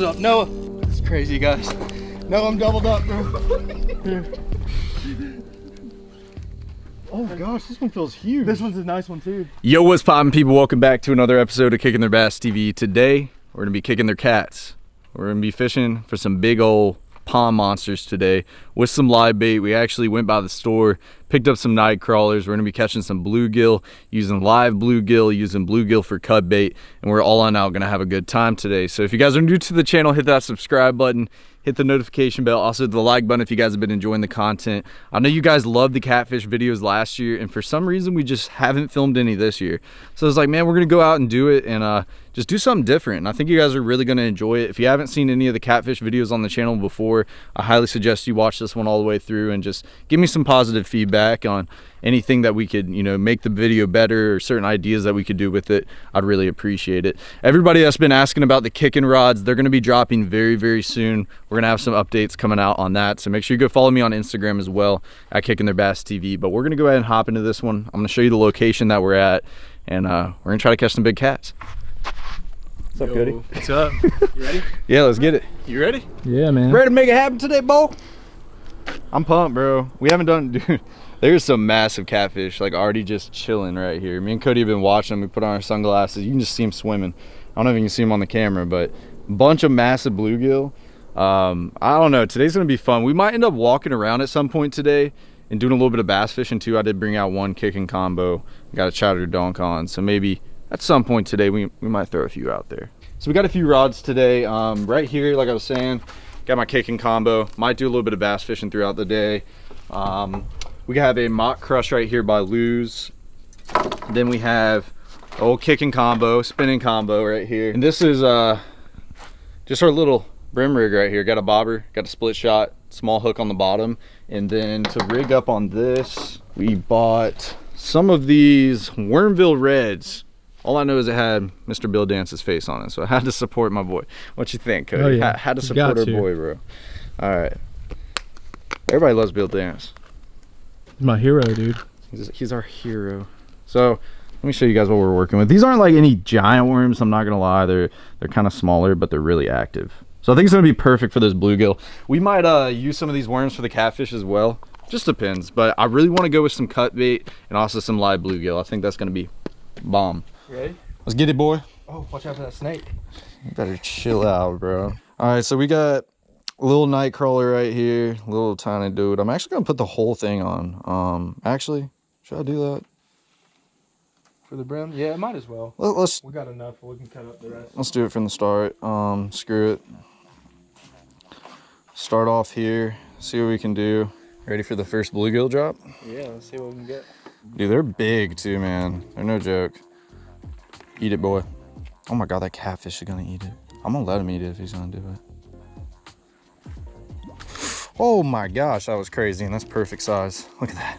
doubled up. Noah. This is crazy, guys. No, I'm doubled up, bro. Oh gosh, this one feels huge. This one's a nice one too. Yo, what's poppin', people? Welcome back to another episode of Kicking Their Bass TV. Today, we're gonna be kicking their cats. We're gonna be fishing for some big old pond monsters today with some live bait. We actually went by the store, picked up some night crawlers. We're gonna be catching some bluegill, using live bluegill, using bluegill for cut bait, and we're all on out gonna have a good time today. So if you guys are new to the channel, hit that subscribe button hit the notification bell also the like button if you guys have been enjoying the content i know you guys loved the catfish videos last year and for some reason we just haven't filmed any this year so it's like man we're gonna go out and do it and uh just do something different. And i think you guys are really gonna enjoy it. If you haven't seen any of the catfish videos on the channel before i highly suggest you watch this one all the way through and just give me some positive feedback on anything that we could you know make the video better or certain ideas that we could do with it. I'd really appreciate it. Everybody that's been asking about the kicking rods they're going to be dropping very very soon. We're going to have some updates coming out on that. So make sure you go follow me on instagram as well at kicking their bass tv but we're going to go ahead and hop into this one. I'm going to show you the location that we're at and uh, we're going to try to catch some big cats what's up Yo. cody What's up? You ready? yeah let's get it. You ready? Yeah, man. ready to make it happen today bo? I'm pumped bro. We haven't done dude there's some massive catfish like already just chilling right here. Me and cody have been watching them. We put on our sunglasses. You can just see them swimming. I don't know if you can see them on the camera but bunch of massive bluegill. Um i don't know. Today's gonna be fun. We might end up walking around at some point today and doing a little bit of bass fishing too. I did bring out one kicking combo. Got a chowder donk on so maybe at some point today we, we might throw a few out there. So we got a few rods today um right here like i was saying. Got my kicking combo. Might do a little bit of bass fishing throughout the day. Um we have a Mach Crush right here by Lew's then we have old kicking combo spinning combo right here. And this is uh just our little brim rig right here. Got a bobber got a split shot small hook on the bottom. And then to rig up on this we bought some of these wormville reds all I know is it had Mr. Bill Dance's face on it, so I had to support my boy. What you think, Cody? Oh, yeah. Ha- had to support our to. boy, bro. All right. Everybody loves Bill Dance. He's my hero, dude. He's, he's our hero. So let me show you guys what we're working with. These aren't like any giant worms. I'm not gonna lie. They're they're kind of smaller, but they're really active. So I think it's gonna be perfect for this bluegill. We might uh, use some of these worms for the catfish as well. Just depends. But I really want to go with some cut bait and also some live bluegill. I think that's gonna be bomb. You ready? Let's get it, boy. Oh, watch out for that snake. You better chill out, bro. All right, so we got a little night crawler right here, little tiny dude. I'm actually gonna put the whole thing on. Um, actually, should I do that? For the brim? Yeah, might as well. Let, let's We got enough. We can cut up the rest. let's do it from the start. Um, screw it. Start off here. See what we can do. Ready for the first bluegill drop? Yeah, let's see what we can get. Dude, they're big too, man. They're no joke. Eat it, boy. Oh my god, that catfish is gonna eat it. I'm gonna let him eat it if he's gonna do it. Oh my gosh, that was crazy, and that's perfect size. Look at that.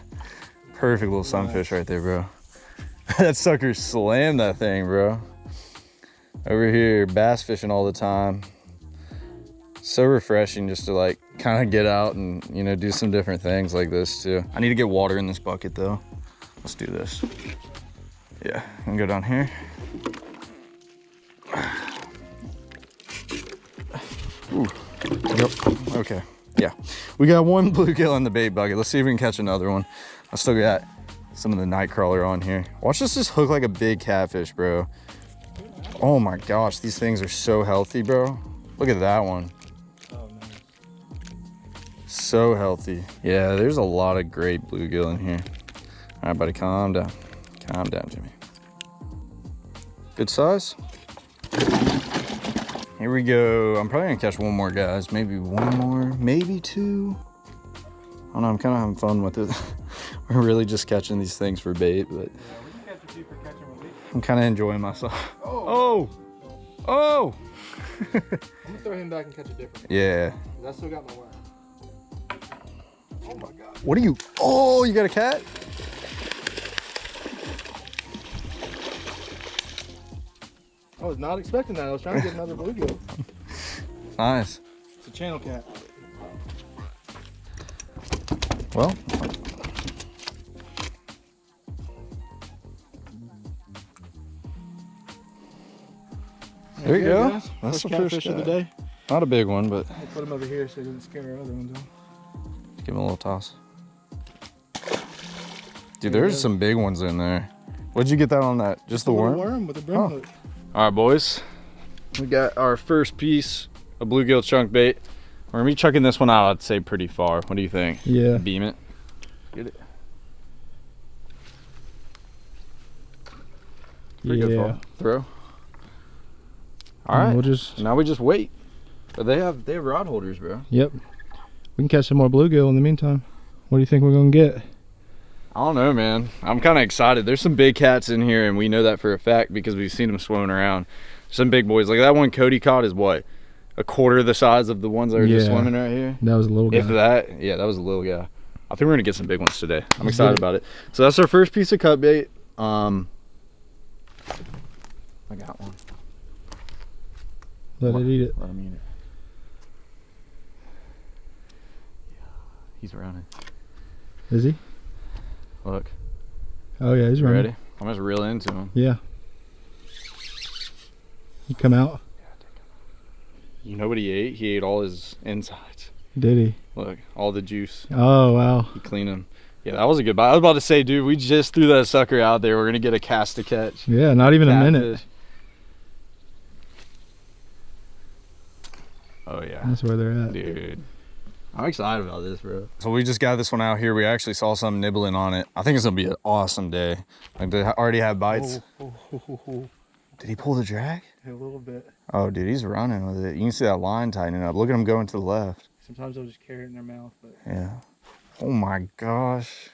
Perfect little sunfish right there, bro. that sucker slammed that thing, bro. Over here, bass fishing all the time. So refreshing just to like kind of get out and, you know, do some different things like this too. I need to get water in this bucket though. Let's do this. Yeah, I'm go down here. Ooh. Yep. Okay. Yeah. We got one bluegill in the bait bucket. Let's see if we can catch another one. I still got some of the night crawler on here. Watch this just hook like a big catfish, bro. Oh my gosh, these things are so healthy, bro. Look at that one. So healthy. Yeah, there's a lot of great bluegill in here. All right, buddy, calm down. Calm down, Jimmy. Good size. Here we go. I'm probably gonna catch one more, guys. Maybe one more, maybe two. I don't know, I'm kind of having fun with it. We're really just catching these things for bait, but Yeah, we can catch a few for. I'm kind of enjoying myself. Oh, Oh! Oh! I'm gonna throw him back and catch a different one. Yeah. I still got my wire. Oh my god. What are you? Oh, you got a cat? I was not expecting that. I was trying to get another bluegill. Nice. It's a channel cat. Well. There you go. That's That's the the first catfish of the day. Not a big one, but I'll put him over here so he doesn't scare our other ones off. give him a little toss. Dude, there's some big ones in there. What'd you get that on that? Just the worm? worm with a brim Oh. hook. All right, boys. We got our first piece of bluegill chunk bait. We're gonna be chucking this one out, I'd say pretty far. What do you think? Yeah. Beam it. Get it. Pretty good yeah. fall. Throw. All And right. We'll just. Now we just wait. But they have they have rod holders, bro. Yep. We can catch some more bluegill in the meantime. What do you think we're gonna get? I don't know, man. I'm kind of excited. There's some big cats in here, and we know that for a fact because we've seen them swimming around. Some big boys. Like that one Cody caught is what? A quarter the size of the ones that are just swimming right here? That was a little guy. If that, yeah, that was a little guy. I think we're gonna get some big ones today. I'm excited it. about it. So that's our first piece of cut bait. Um, I got one. Let it eat it. Let him eat it. Yeah, He's running. Is he? Look, Oh yeah, he's you running. ready? I'm just reel into him. Yeah. He come out. Yeah, it did out. You know what he ate? He ate all his insides. Did he? Look, all the juice. Oh wow. He cleaned them. Yeah, that was a good bite. I was about to say, dude, we just threw that sucker out there. We're gonna get a cast to catch. Yeah, not even a minute. Oh yeah. That's where they're at. Dude. I'm excited about this, bro. So we just got this one out here. We actually saw some nibbling on it. I think it's gonna be an awesome day. Like they already have bites. Oh, oh, oh, oh, oh, Did he pull the drag? oh. A little bit. Oh, dude, he's running with it. You can see that line tightening up. Look at him going to the left. Sometimes they'll just carry it in their mouth, but Yeah. Oh my gosh.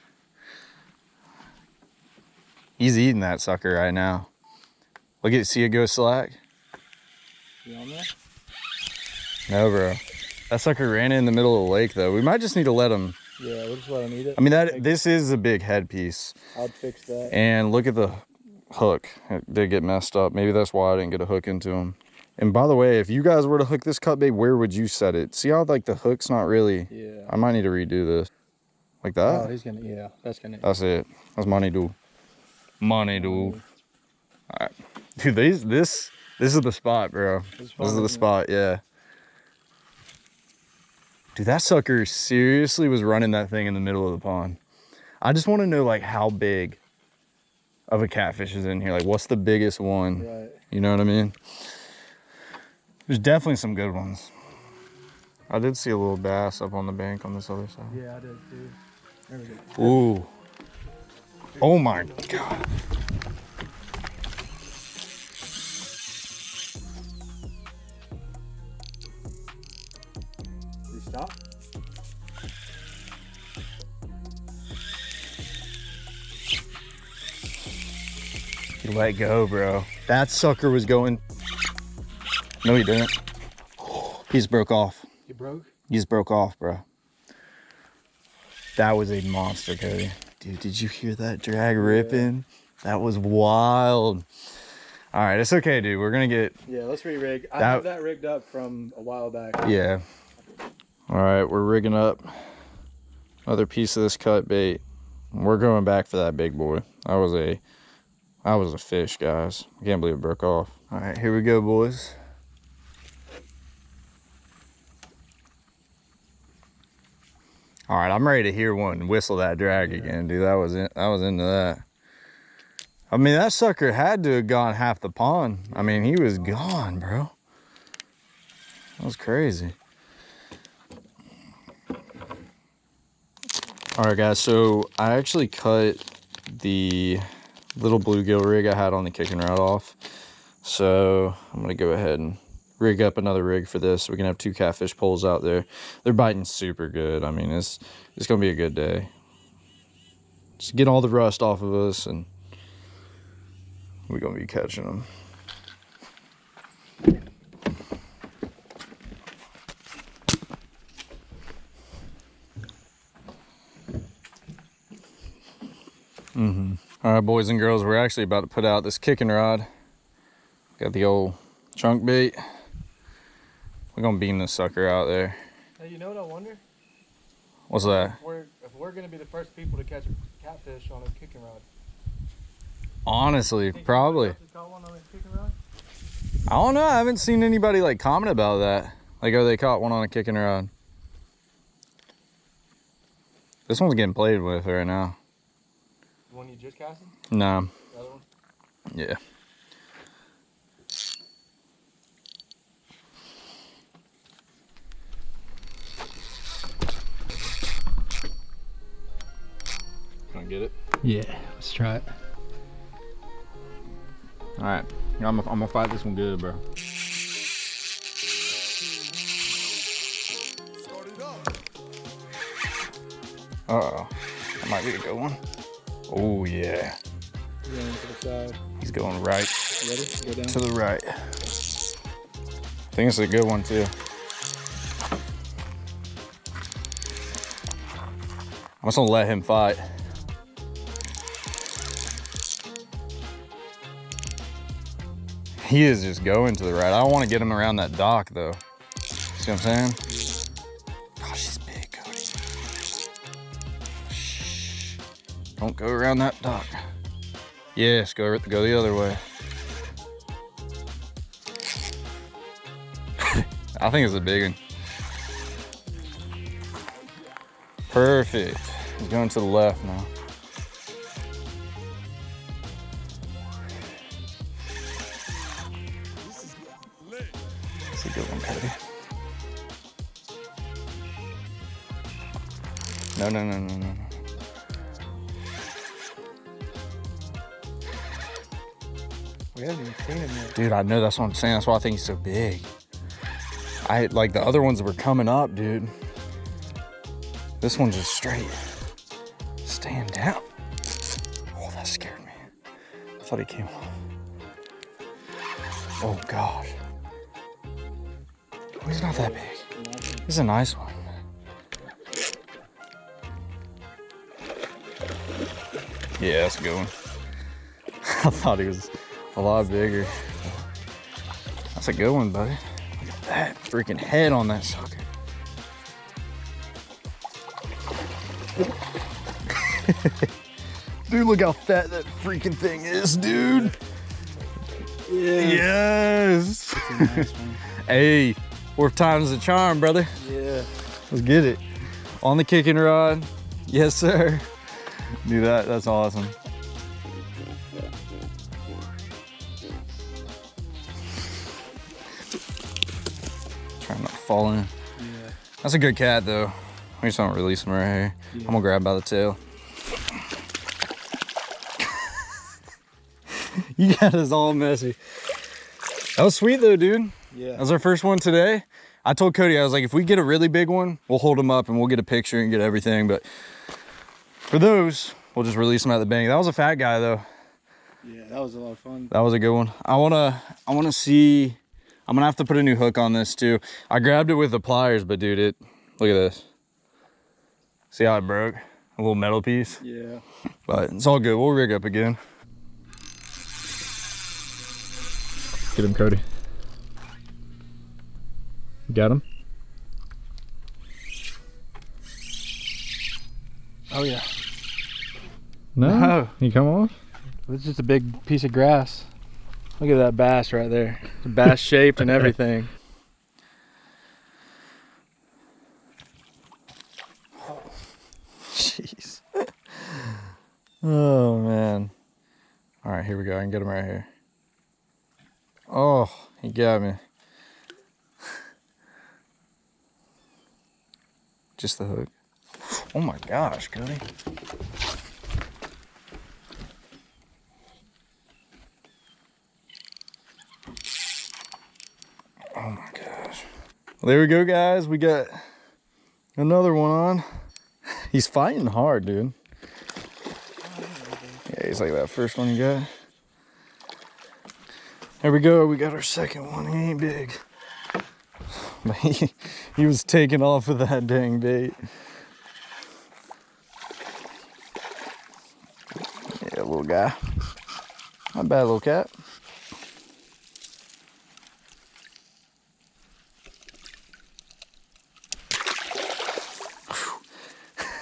He's eating that sucker right now. Look at see it go slack. you on there? No, bro. That sucker ran in the middle of the lake though. We might just need to let him. Yeah, we'll just let him eat it. I mean that this is a big headpiece. I'd fix that. And look at the hook. It did get messed up. Maybe that's why I didn't get a hook into him. And by the way, if you guys were to hook this cut bait, where would you set it? See how like the hook's not really. Yeah. I might need to redo this. Like that? Oh, he's gonna. Yeah, that's gonna. That's it. That's money, dude. Money, dude. Alright. Dude, these this this is the spot, bro. This is the spot, yeah. Dude, that sucker seriously was running that thing in the middle of the pond. I just want to know like how big of a catfish is in here. Like what's the biggest one? Right. You know what I mean? There's definitely some good ones. I did see a little bass up on the bank on this other side. Yeah, I did too. There we go. Ooh. Oh my god. Let go, bro. That sucker was going. No, he didn't. He just broke off. He broke. He just broke off, bro. That was a monster, Cody. Dude, did you hear that drag ripping? That was wild. All right, it's okay, dude. We're gonna get Yeah, let's re-rig. I That- have that rigged up from a while back. Yeah. All right, we're rigging up another piece of this cut bait. We're going back for that big boy. That was a, that was a fish, guys. I can't believe it broke off. All right, here we go, boys. All right, I'm ready to hear one whistle that drag again, dude. That was in, I was into that. I mean, that sucker had to have gone half the pond. I mean, he was gone, bro. That was crazy. All right, guys. So I actually cut the little bluegill rig I had on the kicking rod off. So I'm gonna go ahead and rig up another rig for this. We can have two catfish poles out there. They're biting super good. I mean, it's it's gonna be a good day. Just get all the rust off of us, and we're gonna be catching them. All right, boys and girls, we're actually about to put out this kicking rod. Got the old chunk bait. We're gonna beam this sucker out there. Hey, you know what I wonder? What's that? We're, if we're gonna be the first people to catch a catfish on a kicking rod. Honestly, probably. anybody else has caught one on a kicking rod? I don't know. I haven't seen anybody like comment about that. Like, oh, they caught one on a kicking rod. This one's getting played with right now. The one you just casted? Nah. The other one? Yeah. Gonna get it. Yeah, let's try it. All right, I'm gonna, I'm gonna fight this one good, bro. Uh oh, that might be a good one. Oh yeah, Going to the side. he's going right ready? Go down. to the right. I think it's a good one too. I'm just gonna let him fight. He is just going to the right. I don't want to get him around that dock though. See what I'm saying? Don't go around that dock. Yes, go go the other way. I think it's a big one. Perfect. He's going to the left now. That's a good one, Cody. No, no, no, no, no, We haven't even seen him yet. Dude, I know that's what I'm saying. That's why I think he's so big. I like the other ones that were coming up, dude. This one's just straight. Stand down. Oh, that scared me. I thought he came off. Oh gosh. Oh, he's not that big. He's a nice one. Yeah, that's a good one. I thought he was a lot bigger. That's a good one, buddy. Look at that freaking head on that sucker. dude, look how fat that freaking thing is, dude. Yes. Nice one. hey, fourth time's the charm, brother. Yeah. Let's get it. On the kicking rod. Yes, sir. Do that. That's awesome. Trying not to fall in. Yeah. That's a good cat, though. We just don't release him right here. I'm gonna grab by the tail. you got us all messy. That was sweet, though, dude. Yeah. That was our first one today. I told Cody, I was like, if we get a really big one, we'll hold him up and we'll get a picture and get everything. But for those, we'll just release them at the bank. That was a fat guy though. Yeah, that was a lot of fun. That was a good one. I wanna, I wanna see. I'm gonna have to put a new hook on this too. I grabbed it with the pliers, but dude, it. Look at this. See how it broke? A little metal piece. Yeah. But it's all good. We'll rig up again. Get him, Cody. Got him? Oh yeah. No? No. He come off? It's just a big piece of grass. Look at that bass right there. Bass shaped and everything. Jeez. oh man. All right, here we go. I can get him right here. Oh, he got me. Just the hook. Oh my gosh, Cody. Oh my gosh. Well, there we go, guys. We got another one on. He's fighting hard, dude. Yeah, he's like that first one you got. There we go. We got our second one. He ain't big. But he, he was taking off with that dang bait. Yeah, little guy. Not bad, little cat.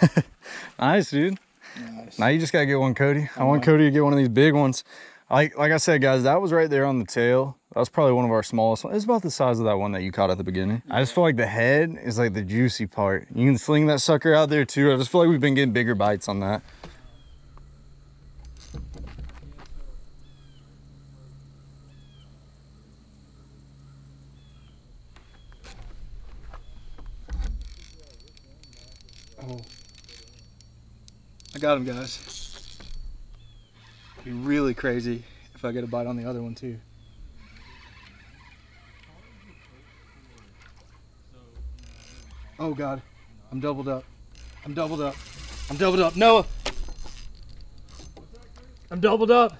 Nice, dude. Nice. Now you just gotta get one, Cody. I want uh-huh. Cody to get one of these big ones. Like like I said, guys, that was right there on the tail. That was probably one of our smallest ones. It's about the size of that one that you caught at the beginning. I just feel like the head is like the juicy part. You can sling that sucker out there too. I just feel like we've been getting bigger bites on that. Oh. I got him, guys. Be really crazy if I get a bite on the other one too. Oh God, I'm doubled up. I'm doubled up. I'm doubled up. Noah, I'm doubled up.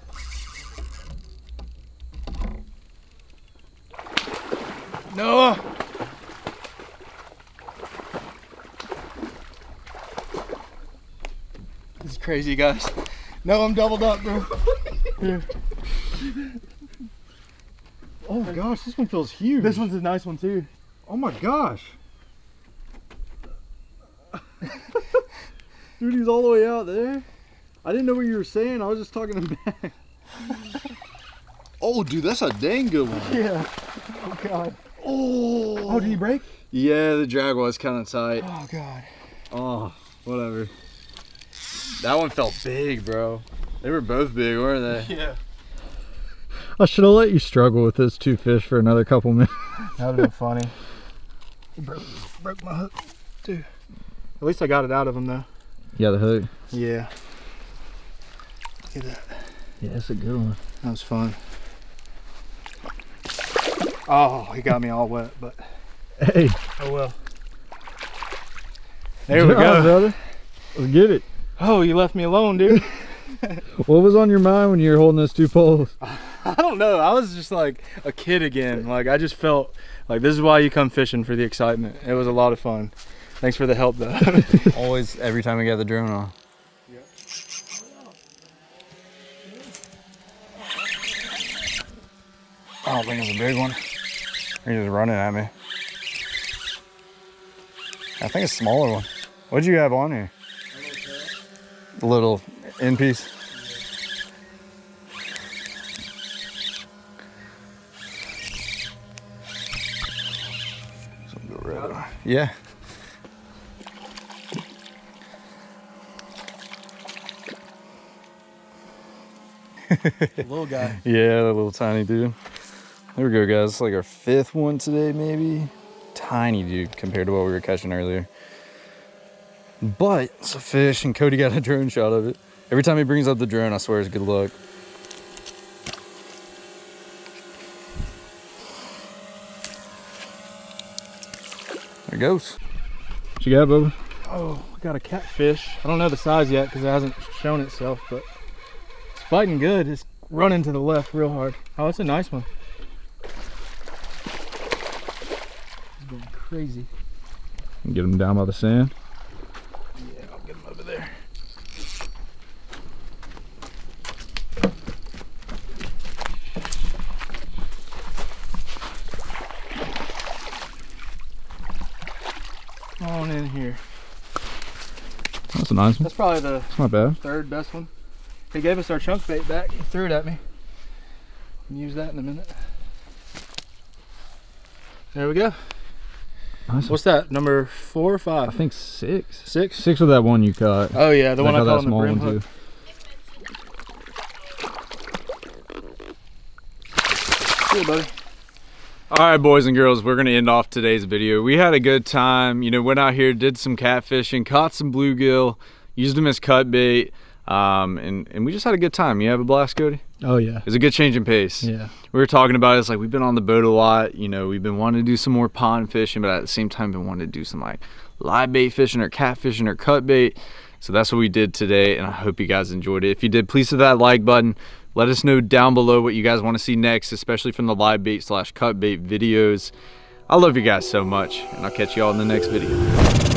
Noah. This is crazy, guys. No, I'm doubled up, bro. Here. Oh gosh, this one feels huge. This one's a nice one too. Oh my gosh. Dude, he's all the way out there. I didn't know what you were saying. I was just talking him back. Oh, dude, that's a dang good one. Yeah. Oh god. Oh. Oh, did he break? Yeah, the drag was kind of tight. Oh God. Oh, whatever. That one felt big, bro. They were both big, weren't they? Yeah. I should have let you struggle with those two fish for another couple minutes. That would have been funny. It broke, broke my hook too. At least I got it out of him though. Yeah, the hook. Yeah. Look at that. Yeah, that's a good one. That was fun. Oh, he got me all wet, but Hey, oh well. There we good job, go. brother. Let's get it. Oh, you left me alone, dude. What was on your mind when you were holding those two poles? I don't know. I was just like a kid again. Like I just felt like this is why you come fishing for the excitement. It was a lot of fun. Thanks for the help though. Always, every time we got the drone on. Oh, I don't think it's a big one. He's just running at me. I think it's a smaller one. What'd you have on here? The little end piece. So go right on. Yeah. Little guy. Yeah, that little tiny dude. There we go, guys. It's like our fifth one today, maybe. Tiny dude compared to what we were catching earlier. But it's a fish, and Cody got a drone shot of it. Every time he brings up the drone, I swear it's good luck. There it goes. What you got, Bubba? Oh, we got a catfish. I don't know the size yet because it hasn't shown itself, but it's fighting good. It's running to the left real hard. Oh, it's a nice one. It's going crazy. Get him down by the sand. Yeah, I'll get him over there. On in here. That's a nice one. That's probably the not bad. third best one. He gave us our chunk bait back. He threw it at me. Use that in a minute. There we go. Nice. What's that? Number four or five? I think six. Six. Six with that one you caught. Oh yeah, the I one I caught on the small brim one hook. too. See you, buddy. All right, boys and girls, we're gonna end off today's video. We had a good time. You know, went out here, did some catfishing, caught some bluegill, used them as cut bait, um, and and we just had a good time. You have a blast, Cody? Oh yeah. It was a good change in pace. Yeah. We were talking about it, it's like we've been on the boat a lot. You know, we've been wanting to do some more pond fishing, but at the same time, been wanting to do some like live bait fishing or catfishing or cut bait. So that's what we did today, and I hope you guys enjoyed it. If you did, please hit that like button. Let us know down below what you guys want to see next, especially from the live bait slash cut bait videos. I love you guys so much, and I'll catch you all in the next video.